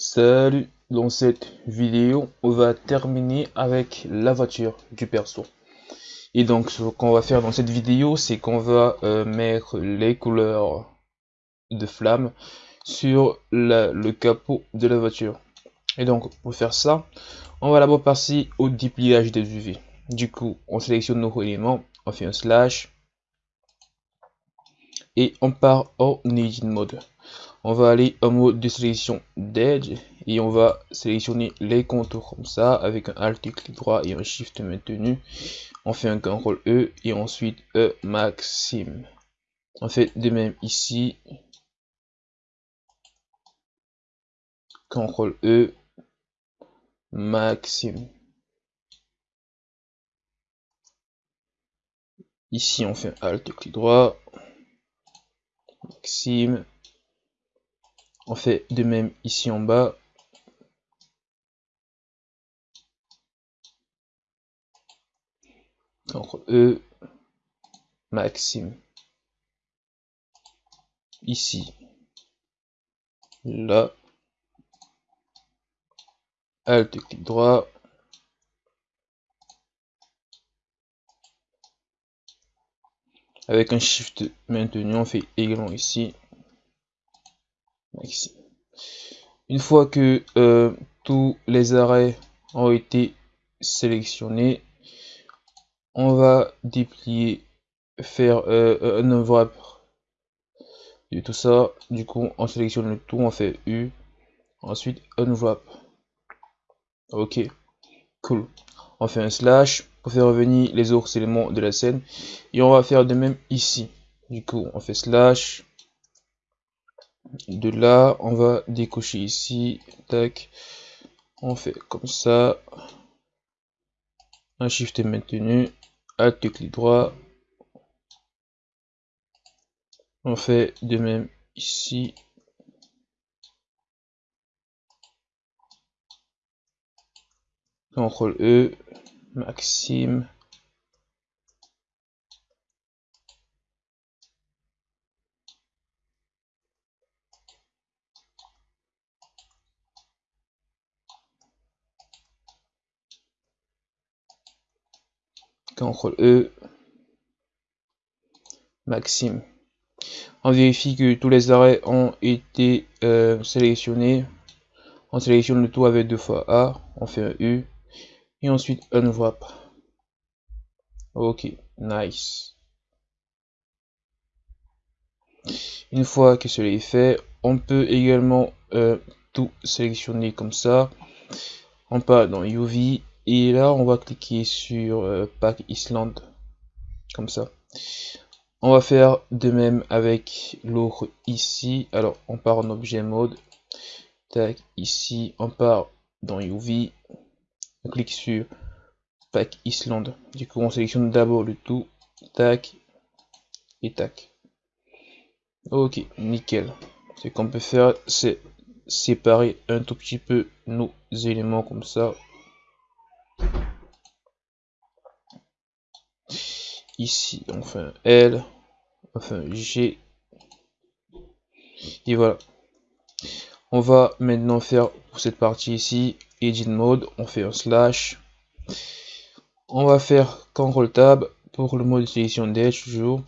Salut, dans cette vidéo, on va terminer avec la voiture du perso. Et donc, ce qu'on va faire dans cette vidéo, c'est qu'on va euh, mettre les couleurs de flamme sur le capot de la voiture. Et donc, pour faire ça, on va d'abord passer au dépliage des UV. Du coup, on sélectionne nos éléments, on fait un slash, et on part en Edit Mode on va aller en mode de sélection d'edge et on va sélectionner les contours comme ça avec un alt clic droit et un shift maintenu. On fait un CTRL E et ensuite E maxime. On fait de même ici. CTRL E maxime. Ici on fait un alt clic droit. Maxime on fait de même ici en bas. CTRL E, Maxime. Ici. Là. Alt clic droit. Avec un shift maintenu, on fait également ici. Une fois que euh, tous les arrêts ont été sélectionnés, on va déplier, faire euh, un enveloppe de tout ça. Du coup, on sélectionne le tout, on fait U, ensuite enveloppe. Ok, cool. On fait un slash pour faire revenir les autres éléments de la scène et on va faire de même ici. Du coup, on fait slash de là on va décocher ici. Tac. On fait comme ça. Un shift est maintenu alt clic droit on fait de même ici. CTRL E. Maxime CTRL E, Maxime. On vérifie que tous les arrêts ont été euh, sélectionnés. On sélectionne le tout avec deux fois A, on fait un U, et ensuite unwrap. Ok, nice. Une fois que cela est fait, on peut également euh, tout sélectionner comme ça. On part dans UV et là, on va cliquer sur euh, Pack Island, comme ça. On va faire de même avec l'autre ici. Alors, on part en objet mode. Tac, ici, on part dans UV. On clique sur Pack Island. Du coup, on sélectionne d'abord le tout. Tac, et tac. Ok, nickel. Ce qu'on peut faire, c'est séparer un tout petit peu nos éléments comme ça. Ici un L, un G, et voilà. On va maintenant faire cette partie ici, Edit Mode, on fait un slash. On va faire CTRL Tab pour le mode de sélection d'Edge toujours.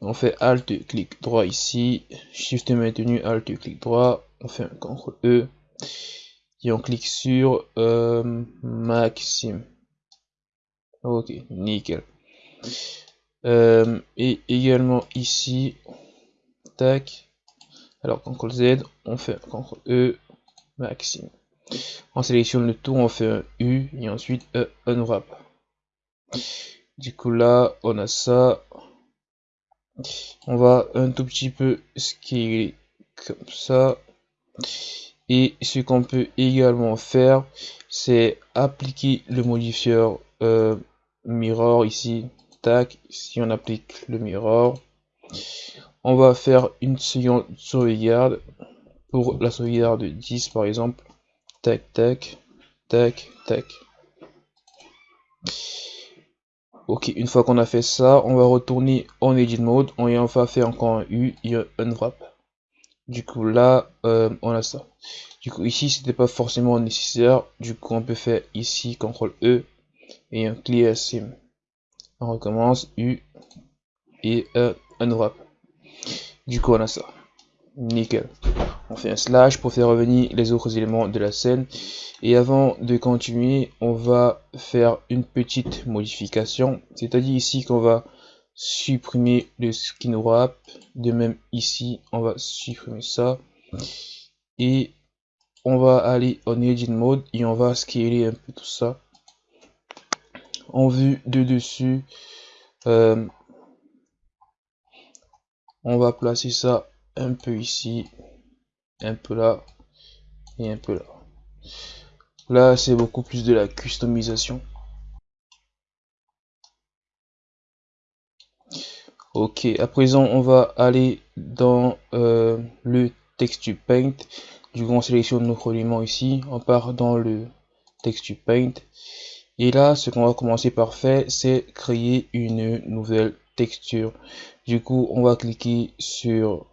On fait Alt clic droit ici, Shift maintenu, Alt clic droit, on fait un CTRL E et on clique sur euh, Maxime. Ok, nickel. Euh, et également ici, tac. Alors CTRL Z, on fait CTRL E, maximum. On sélectionne le tout, on fait un U et ensuite un unwrap. Du coup là, on a ça. On va un tout petit peu scaler comme ça. Et ce qu'on peut également faire, c'est appliquer le modifieur euh, mirror ici tac si on applique le mirror on va faire une seconde sauvegarde pour la sauvegarde de 10 par exemple tac tac tac tac ok une fois qu'on a fait ça on va retourner en edit mode on va faire encore un U et un wrap Du coup, là, euh, on a ça. Du coup, ici, c'était pas forcément nécessaire. Du coup, on peut faire ici, CTRL E et un clear sim. On recommence, U et un unwrap. Du coup, on a ça. Nickel. On fait un slash pour faire revenir les autres éléments de la scène. Et avant de continuer, on va faire une petite modification. C'est-à-dire ici qu'on va supprimer le skin wrap. De même ici, on va supprimer ça. Et on va aller en edit mode et on va scaler un peu tout ça. En vue de dessus, euh, on va placer ça un peu ici, un peu là et un peu là. Là, c'est beaucoup plus de la customisation. Ok, à présent, on va aller dans euh, le texture paint. Du coup, on sélectionne notre élément ici. On part dans le texture paint. Et là, ce qu'on va commencer par faire, c'est créer une nouvelle texture. Du coup, on va cliquer sur...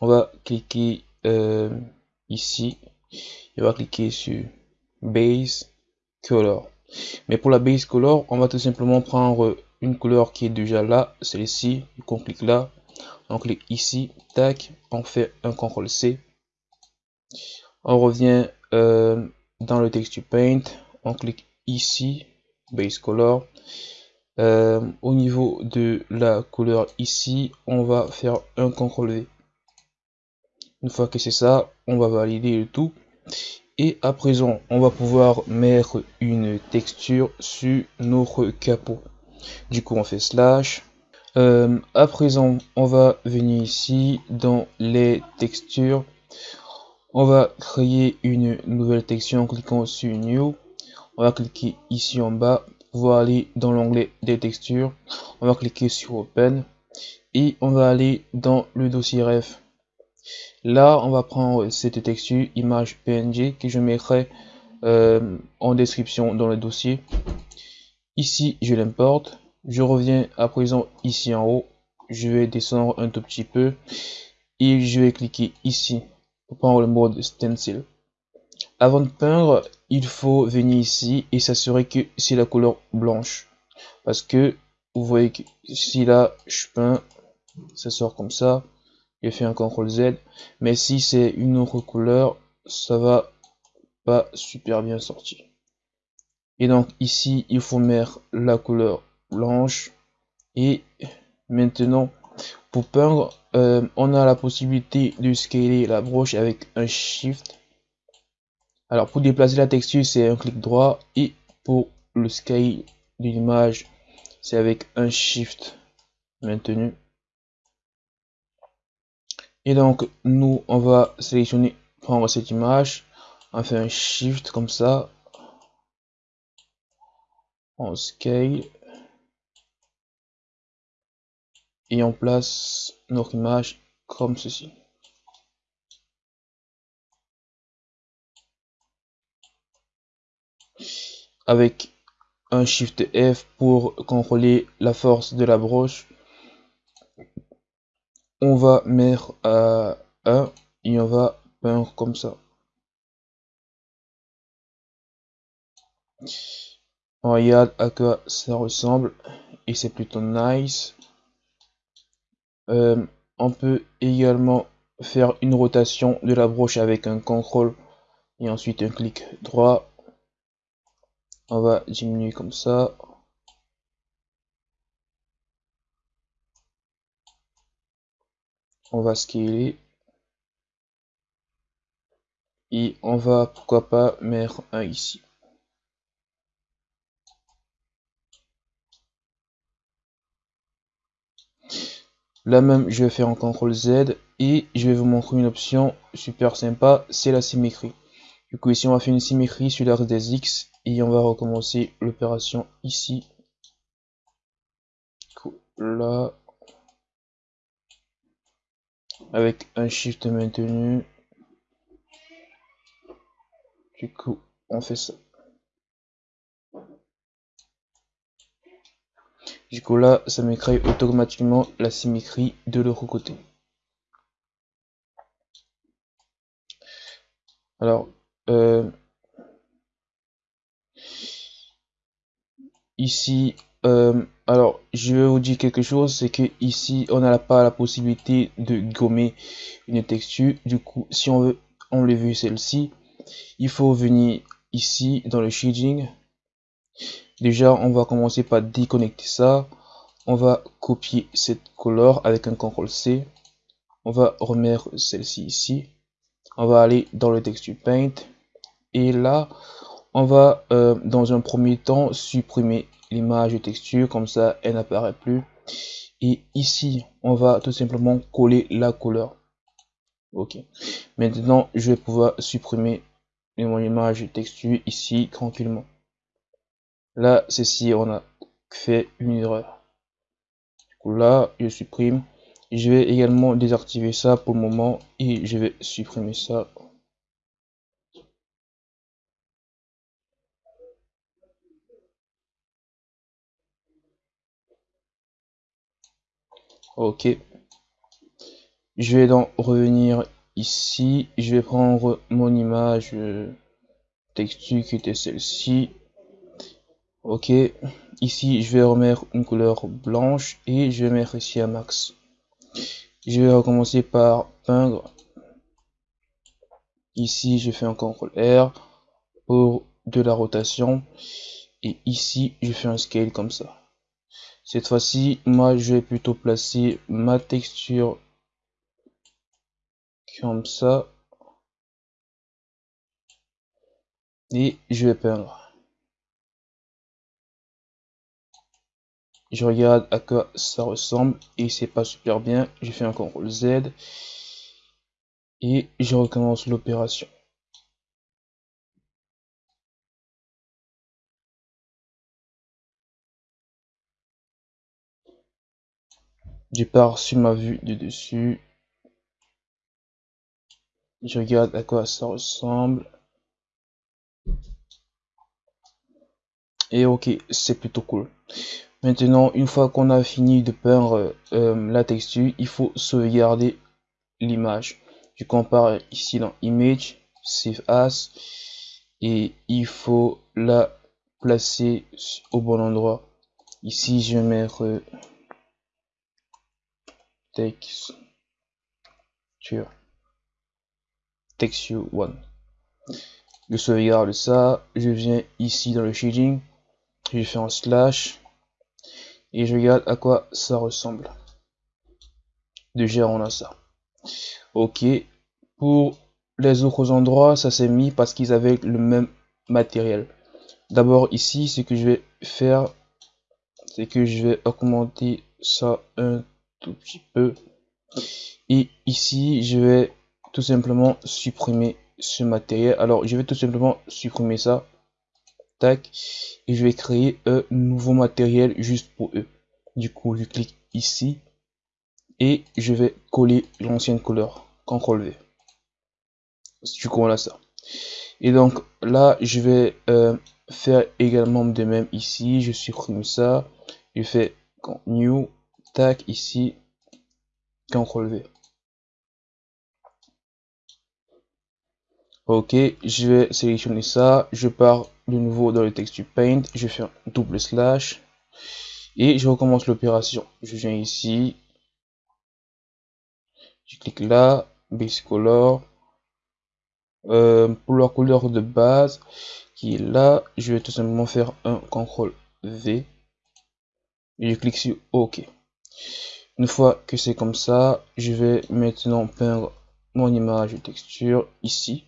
On va cliquer euh, ici. Et on va cliquer sur Base Color. Mais pour la Base Color, on va tout simplement prendre une couleur qui est déjà là, celle-ci. On clique là. On clique ici. Tac. On fait un CTRL C. On revient euh, dans le texture paint. On clique ici. Base Color. Euh, au niveau de la couleur ici, on va faire un CTRL V. Une fois que c'est ça, on va valider le tout. Et à présent, on va pouvoir mettre une texture sur notre capot. Du coup, on fait slash. Euh, à présent, on va venir ici dans les textures. On va créer une nouvelle texture en cliquant sur New. On va cliquer ici en bas va aller dans l'onglet des textures. On va cliquer sur Open et on va aller dans le dossier ref. Là, on va prendre cette texture image PNG que je mettrai euh, en description dans le dossier. Ici, je l'importe. Je reviens à présent ici en haut. Je vais descendre un tout petit peu et je vais cliquer ici pour prendre le mode stencil. Avant de peindre, il faut venir ici et s'assurer que c'est la couleur blanche. Parce que vous voyez que si là je peins, ça sort comme ça. J'ai fait un CTRL Z. Mais si c'est une autre couleur, ça va pas super bien sortir. Et donc ici, il faut mettre la couleur blanche. Et maintenant, pour peindre, euh, on a la possibilité de scaler la broche avec un Shift. Alors pour déplacer la texture, c'est un clic droit. Et pour le scale de l'image, c'est avec un shift maintenu. Et donc nous, on va sélectionner, prendre cette image, on fait un shift comme ça, on scale et on place notre image comme ceci. avec un Shift F pour contrôler la force de la broche. On va mettre à 1 et on va peindre comme ça. On regarde à quoi ça ressemble et c'est plutôt nice. Euh, on peut également faire une rotation de la broche avec un contrôle et ensuite un clic droit. On va diminuer comme ça. On va scaler. Et on va pourquoi pas mettre un ici là même je vais faire un CTRL Z et je vais vous montrer une option super sympa c'est la symétrie. Du coup ici on va faire une symétrie sur l'axe des X et on va recommencer l'opération ici. Là avec un shift maintenu. Du coup on fait ça puisque là ça me crée automatiquement la symétrie de l'autre côté. Alors, euh, ici, euh, alors je vais vous dire quelque chose, c'est que ici on n'a pas la possibilité de gommer une texture. Du coup, si on veut enlever celle-ci, il faut venir ici dans le shading Déjà, on va commencer par déconnecter ça. On va copier cette couleur avec un CTRL C. On va remettre celle-ci ici. On va aller dans le texture paint. Et là, on va euh, dans un premier temps supprimer l'image texture comme ça elle n'apparaît plus et ici on va tout simplement coller la couleur ok maintenant je vais pouvoir supprimer mon image texture ici tranquillement là ceci on a fait une erreur. Du coup là je supprime. Je vais également désactiver ça pour le moment et je vais supprimer ça. Ok. Je vais donc revenir ici. Je vais prendre mon image euh, texture qui était celle-ci ok ici je vais remettre une couleur blanche et je vais mettre ici un max je vais recommencer par peindre ici je fais un CTRL R pour de la rotation et ici je fais un scale comme ça cette fois-ci, moi, je vais plutôt placer ma texture comme ça. Et je vais peindre. Je regarde à quoi ça ressemble et c'est pas super bien. Je fais un CTRL Z et je recommence l'opération. Je pars sur ma vue de dessus. Je regarde à quoi ça ressemble. Et ok, c'est plutôt cool. Maintenant, une fois qu'on a fini de peindre euh, la texture, il faut sauvegarder l'image. Je compare ici dans Image, Save As, et il faut la placer au bon endroit. Ici, je vais mettre texture. Texture one. Je sauvegarde ça. Je viens ici dans le shading. Je fais un slash et je regarde à quoi ça ressemble déjà on a ça ok pour les autres endroits ça s'est mis parce qu'ils avaient le même matériel d'abord ici ce que je vais faire c'est que je vais augmenter ça un tout petit peu. Et ici, je vais tout simplement supprimer ce matériel. Alors, je vais tout simplement supprimer ça. Et je vais créer un nouveau matériel juste pour eux. Du coup, je clique ici. Et je vais coller l'ancienne couleur. CTRL V. Du coup, a ça. Et donc, là, je vais euh, faire également de même ici. Je supprime ça. Je fais New tac ici CTRL V ok je vais sélectionner ça. Je pars de nouveau dans le texture paint. Je fais un double slash. Et je recommence l'opération. Je viens ici. Je clique là. Base color. Euh, pour la couleur de base qui est là je vais tout simplement faire un CTRL V. Et je clique sur OK. Une fois que c'est comme ça, je vais maintenant peindre mon image de texture ici.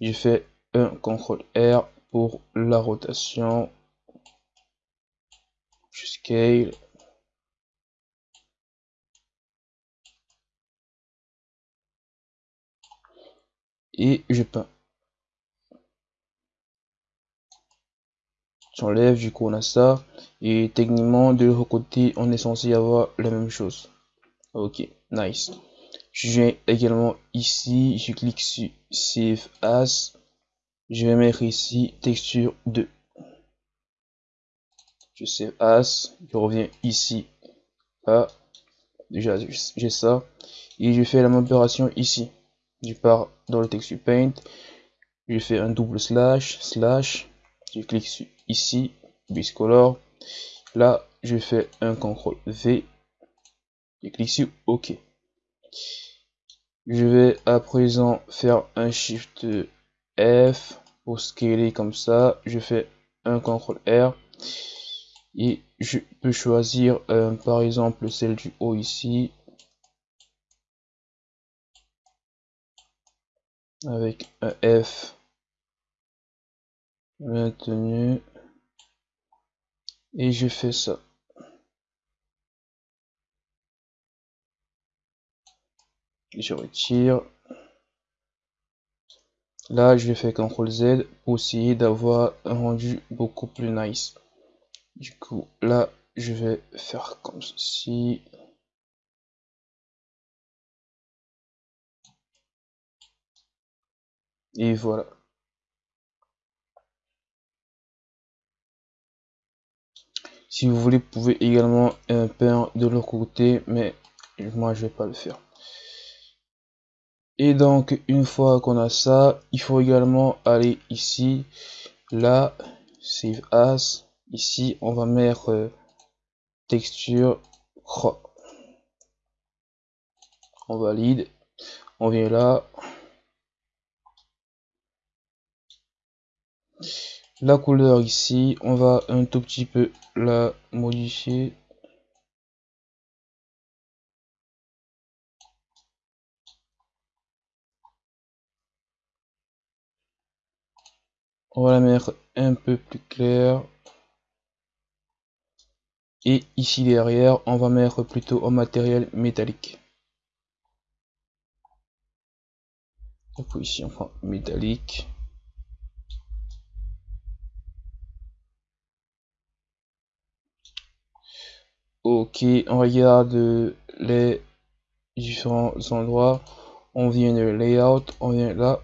Je fais un CTRL R pour la rotation. Je scale. Et je peins. j'enlève du coup on a ça et techniquement de l'autre côté on est censé avoir la même chose ok nice je viens également ici je clique sur save as je vais mettre ici texture 2 je save as je reviens ici. Ah déjà j'ai ça. Et je fais la même opération ici. Je pars dans le texture paint, je fais un double slash, slash, je clique ici, biscolor, là je fais un CTRL V, je clique sur OK. Je vais à présent faire un Shift F pour scaler comme ça. Je fais un CTRL R et je peux choisir euh, par exemple celle du haut ici avec un F maintenu et je fais ça. Je retire. Là, je fais CTRL Z pour essayer d'avoir un rendu beaucoup plus nice. Du coup, là, je vais faire comme ceci. Et voilà. Si vous voulez, vous pouvez également peindre de l'autre côté, mais moi, je vais pas le faire. Et donc, une fois qu'on a ça, il faut également aller ici, là, Save As. Ici, on va mettre euh, texture crop. On valide. On vient là. La couleur ici, on va un tout petit peu la modifier. On va la mettre un peu plus claire. Et ici derrière, on va mettre plutôt un matériel métallique. Donc ici on prend métallique. Ok, on regarde les différents endroits. On vient de layout, on vient là,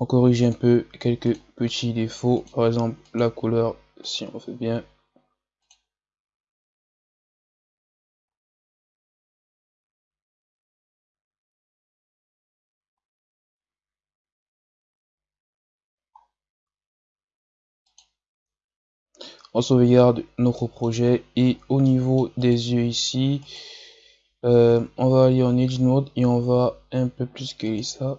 on corrige un peu quelques petits défauts. Par exemple la couleur si on fait bien. On sauvegarde notre projet. Et au niveau des yeux ici euh, on va aller en edge mode et on va un peu plus scaler ça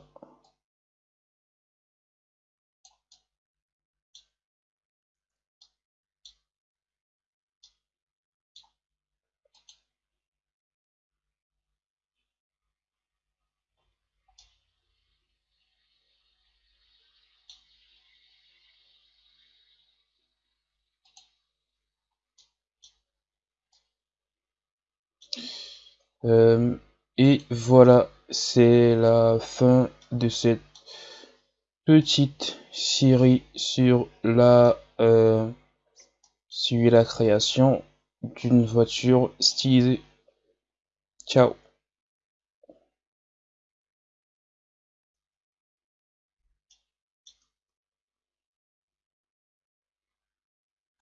Euh, et voilà, c'est la fin de cette petite série sur la euh, sur la création d'une voiture stylisée. Ciao